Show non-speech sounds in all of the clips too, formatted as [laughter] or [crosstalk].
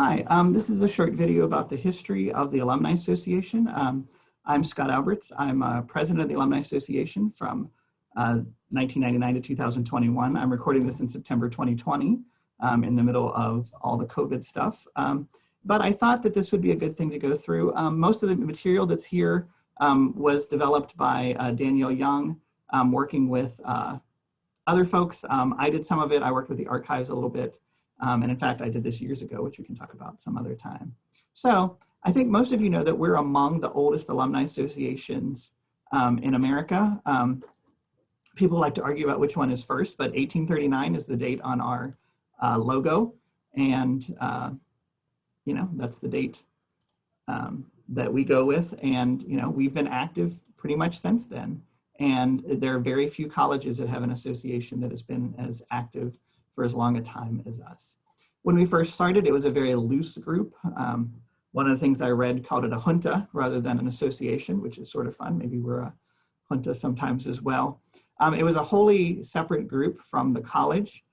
Hi, um, this is a short video about the history of the Alumni Association. Um, I'm Scott Alberts. I'm uh, president of the Alumni Association from uh, 1999 to 2021. I'm recording this in September 2020 um, in the middle of all the COVID stuff. Um, but I thought that this would be a good thing to go through. Um, most of the material that's here um, was developed by uh, Young, working with uh, other folks. I did some of it. I worked with the archives a little bit. Um, and in fact, I did this years ago, which we can talk about some other time. So I think most of you know that we're among the oldest alumni associations um, in America. Um, people like to argue about which one is first, but 1839 is the date on our uh, logo. And, uh, you know, that's the date um, that we go with. And, you know, we've been active pretty much since then. And there are very few colleges that have an association that has been as active for as long a time as us. When we first started, it was a very loose group. Um, one of the things I read called it a junta rather than an association, which is sort of fun. Maybe we're a junta sometimes as well. Um, it was a wholly separate group from the college.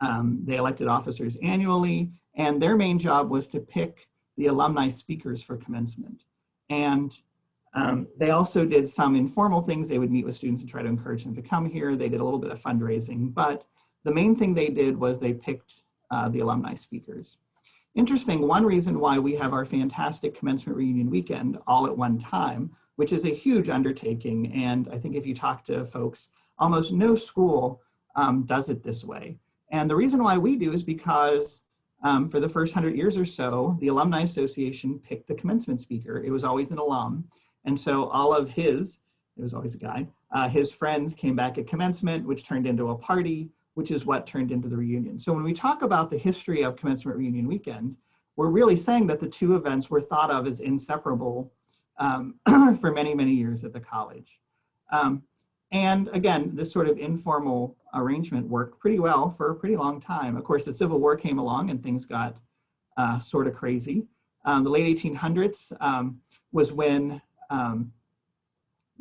Um, they elected officers annually, and their main job was to pick the alumni speakers for commencement. And um, they also did some informal things. They would meet with students and try to encourage them to come here. They did a little bit of fundraising, but the main thing they did was they picked uh, the alumni speakers. Interesting, one reason why we have our fantastic commencement reunion weekend all at one time, which is a huge undertaking. And I think if you talk to folks, almost no school um, does it this way. And the reason why we do is because um, for the first hundred years or so, the Alumni Association picked the commencement speaker. It was always an alum. And so all of his, it was always a guy, uh, his friends came back at commencement, which turned into a party, which is what turned into the reunion. So when we talk about the history of commencement reunion weekend, we're really saying that the two events were thought of as inseparable um, [clears throat] for many, many years at the college. Um, and again, this sort of informal arrangement worked pretty well for a pretty long time. Of course, the Civil War came along and things got uh, sort of crazy. Um, the late 1800s um, was when um,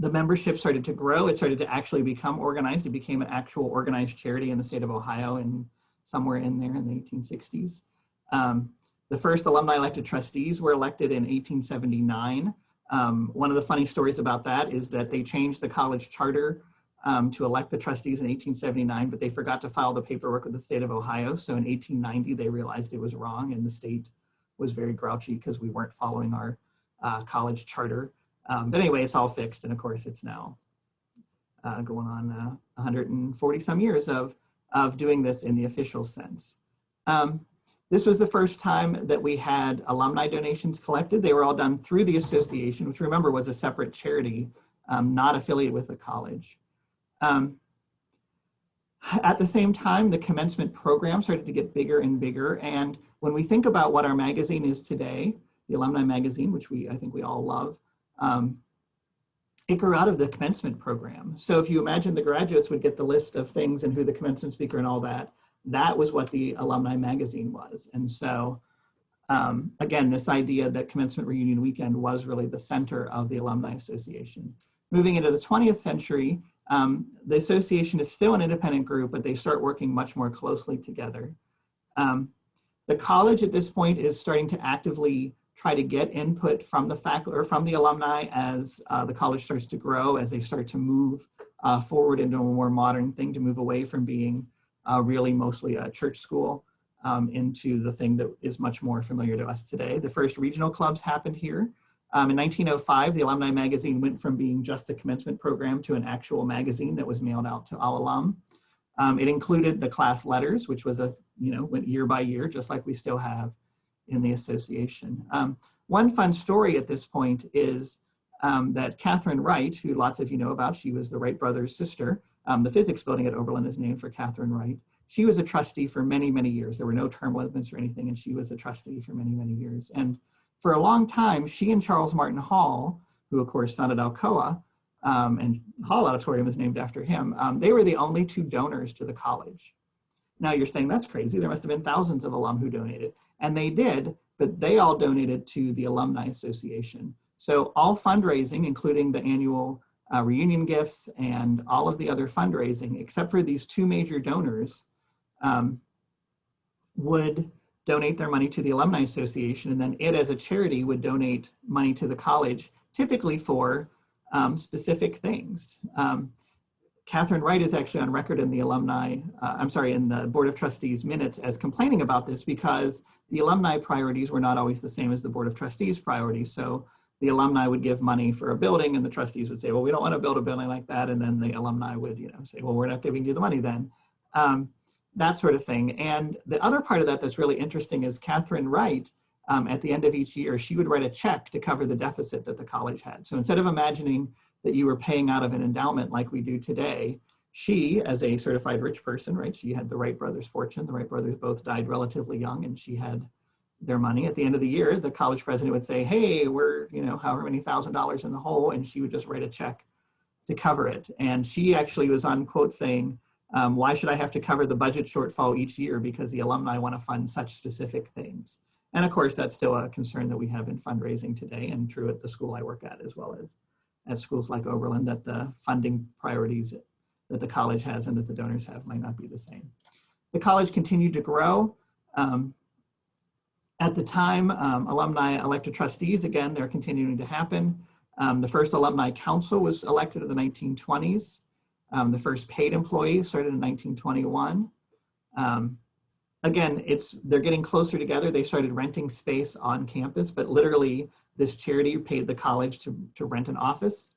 the membership started to grow. It started to actually become organized. It became an actual organized charity in the state of Ohio and somewhere in there in the 1860s. Um, the first alumni elected trustees were elected in 1879. Um, one of the funny stories about that is that they changed the college charter um, to elect the trustees in 1879, but they forgot to file the paperwork with the state of Ohio. So in 1890, they realized it was wrong and the state was very grouchy because we weren't following our uh, college charter. Um, but anyway, it's all fixed. And of course, it's now uh, going on uh, 140 some years of, of doing this in the official sense. Um, this was the first time that we had alumni donations collected. They were all done through the association, which remember was a separate charity, um, not affiliated with the college. Um, at the same time, the commencement program started to get bigger and bigger. And when we think about what our magazine is today, the alumni magazine, which we I think we all love, um, it grew out of the commencement program. So if you imagine the graduates would get the list of things and who the commencement speaker and all that, that was what the alumni magazine was. And so um, again, this idea that commencement reunion weekend was really the center of the Alumni Association. Moving into the 20th century, um, the association is still an independent group, but they start working much more closely together. Um, the college at this point is starting to actively try to get input from the faculty or from the alumni as uh, the college starts to grow, as they start to move uh, forward into a more modern thing to move away from being uh, really mostly a church school um, into the thing that is much more familiar to us today. The first regional clubs happened here. Um, in 1905, the Alumni Magazine went from being just the commencement program to an actual magazine that was mailed out to all alum. Um, it included the class letters, which was a, you know, went year by year, just like we still have in the association. Um, one fun story at this point is um, that Katharine Wright, who lots of you know about, she was the Wright brothers' sister. Um, the physics building at Oberlin is named for Katharine Wright. She was a trustee for many, many years. There were no term limits or anything, and she was a trustee for many, many years. And for a long time, she and Charles Martin Hall, who of course founded Alcoa, um, and Hall Auditorium is named after him, um, they were the only two donors to the college. Now you're saying that's crazy. There must have been thousands of alum who donated. And they did, but they all donated to the Alumni Association. So all fundraising, including the annual uh, reunion gifts and all of the other fundraising, except for these two major donors, um, would donate their money to the Alumni Association, and then it as a charity would donate money to the college, typically for um, specific things. Um, Katharine Wright is actually on record in the alumni, uh, I'm sorry, in the Board of Trustees minutes as complaining about this because the alumni priorities were not always the same as the Board of Trustees priorities. So the alumni would give money for a building and the trustees would say, well, we don't want to build a building like that. And then the alumni would, you know, say, well, we're not giving you the money then. Um, that sort of thing. And the other part of that that's really interesting is Katharine Wright, um, at the end of each year, she would write a check to cover the deficit that the college had. So instead of imagining that you were paying out of an endowment like we do today. She, as a certified rich person, right, she had the Wright brothers' fortune. The Wright brothers both died relatively young and she had their money. At the end of the year, the college president would say, hey, we're, you know, however many thousand dollars in the hole, and she would just write a check to cover it. And she actually was on quote saying, um, why should I have to cover the budget shortfall each year because the alumni want to fund such specific things? And of course, that's still a concern that we have in fundraising today and true at the school I work at as well as at schools like Oberlin that the funding priorities that the college has and that the donors have might not be the same. The college continued to grow. Um, at the time, um, alumni elected trustees, again, they're continuing to happen. Um, the first alumni council was elected in the 1920s. Um, the first paid employee started in 1921. Um, again, it's they're getting closer together. They started renting space on campus, but literally this charity paid the college to, to rent an office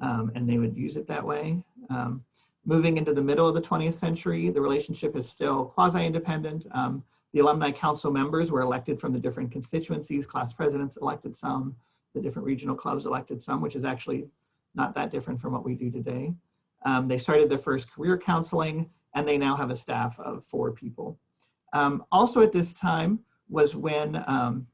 um, and they would use it that way. Um, moving into the middle of the 20th century, the relationship is still quasi-independent. Um, the alumni council members were elected from the different constituencies, class presidents elected some, the different regional clubs elected some, which is actually not that different from what we do today. Um, they started their first career counseling and they now have a staff of four people. Um, also at this time was when um,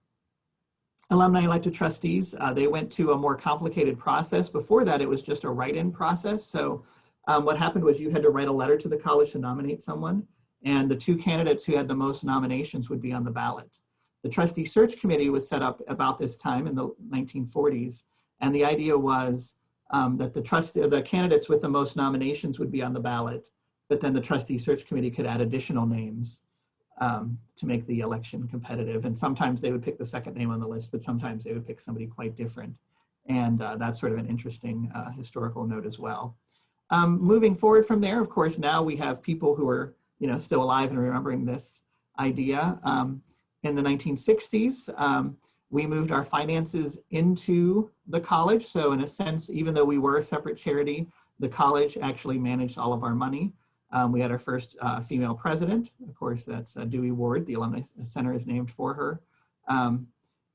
alumni elected trustees, uh, they went to a more complicated process. Before that, it was just a write-in process. So um, what happened was you had to write a letter to the college to nominate someone, and the two candidates who had the most nominations would be on the ballot. The trustee search committee was set up about this time in the 1940s, and the idea was um, that the trust the candidates with the most nominations would be on the ballot, but then the trustee search committee could add additional names um, to make the election competitive. And sometimes they would pick the second name on the list, but sometimes they would pick somebody quite different. And uh, that's sort of an interesting uh, historical note as well. Um, moving forward from there, of course, now we have people who are you know, still alive and remembering this idea. Um, in the 1960s, um, we moved our finances into the college. So in a sense, even though we were a separate charity, the college actually managed all of our money. Um, we had our first uh, female president. Of course, that's uh, Dewey Ward. The Alumni Center is named for her. Um,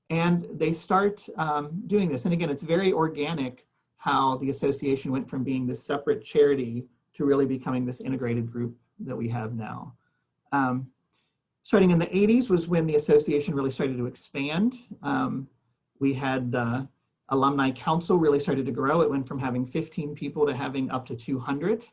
and they start um, doing this. And again, it's very organic how the association went from being this separate charity to really becoming this integrated group that we have now. Um, starting in the 80s was when the association really started to expand. Um, we had the alumni council really started to grow. It went from having 15 people to having up to 200.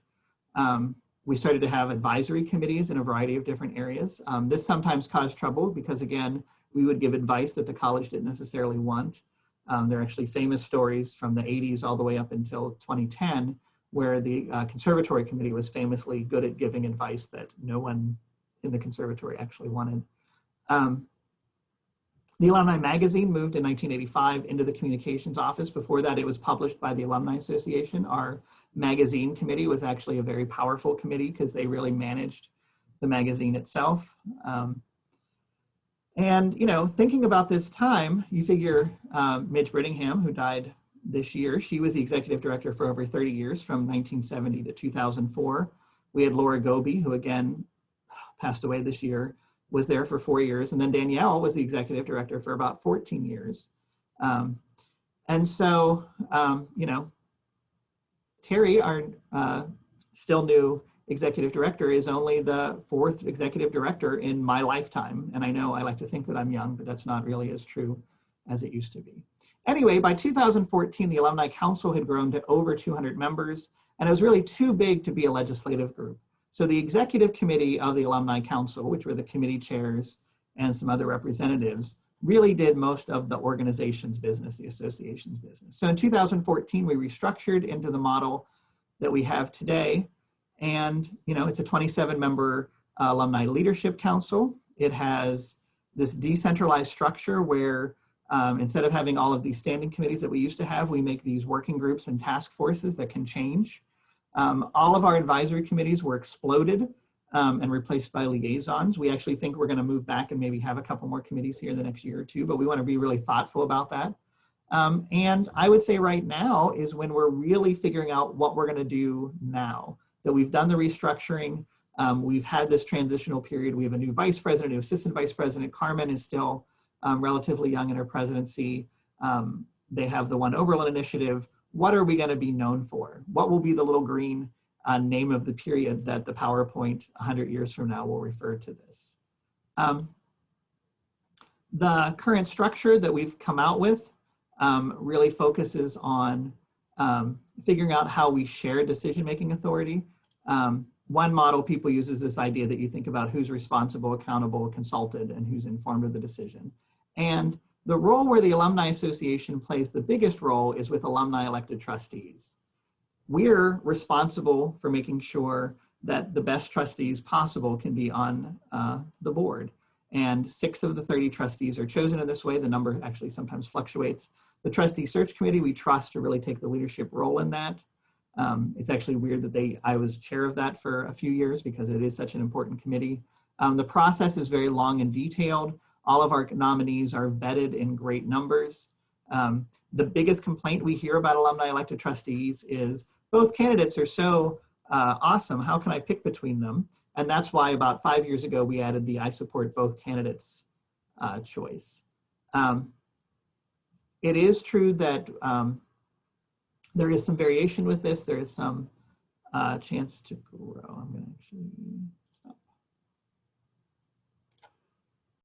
Um, we started to have advisory committees in a variety of different areas. Um, this sometimes caused trouble because again, we would give advice that the college didn't necessarily want. Um, there are actually famous stories from the 80s all the way up until 2010 where the uh, conservatory committee was famously good at giving advice that no one in the conservatory actually wanted. Um, the Alumni Magazine moved in 1985 into the communications office. Before that, it was published by the Alumni Association. Our magazine committee was actually a very powerful committee because they really managed the magazine itself. Um, and, you know, thinking about this time, you figure um, Midge Brittingham, who died this year, she was the executive director for over 30 years from 1970 to 2004. We had Laura Goby, who again passed away this year, was there for four years. And then Danielle was the executive director for about 14 years. Um, and so, um, you know, Terry, our uh, still new executive director, is only the fourth executive director in my lifetime. And I know I like to think that I'm young, but that's not really as true as it used to be. Anyway, by 2014, the Alumni Council had grown to over 200 members, and it was really too big to be a legislative group. So the executive committee of the Alumni Council, which were the committee chairs and some other representatives, really did most of the organization's business, the association's business. So in 2014, we restructured into the model that we have today. And, you know, it's a 27 member uh, alumni leadership council. It has this decentralized structure where um, instead of having all of these standing committees that we used to have, we make these working groups and task forces that can change. Um, all of our advisory committees were exploded um, and replaced by liaisons. We actually think we're going to move back and maybe have a couple more committees here in the next year or two, but we want to be really thoughtful about that. Um, and I would say right now is when we're really figuring out what we're going to do now. That we've done the restructuring, um, we've had this transitional period. We have a new vice president, new assistant vice president. Carmen is still um, relatively young in her presidency. Um, they have the One Oberlin initiative. What are we going to be known for? What will be the little green uh, name of the period that the PowerPoint 100 years from now will refer to this? Um, the current structure that we've come out with um, really focuses on um, figuring out how we share decision-making authority. Um, one model people use is this idea that you think about who's responsible, accountable, consulted, and who's informed of the decision. And the role where the Alumni Association plays the biggest role is with alumni elected trustees. We're responsible for making sure that the best trustees possible can be on uh, the board. And six of the 30 trustees are chosen in this way. The number actually sometimes fluctuates. The trustee search committee, we trust to really take the leadership role in that. Um, it's actually weird that they, I was chair of that for a few years because it is such an important committee. Um, the process is very long and detailed. All of our nominees are vetted in great numbers. Um, the biggest complaint we hear about alumni elected trustees is both candidates are so uh, awesome, how can I pick between them? And that's why about five years ago, we added the I support both candidates uh, choice. Um, it is true that um, there is some variation with this. There is some uh, chance to grow. I'm to actually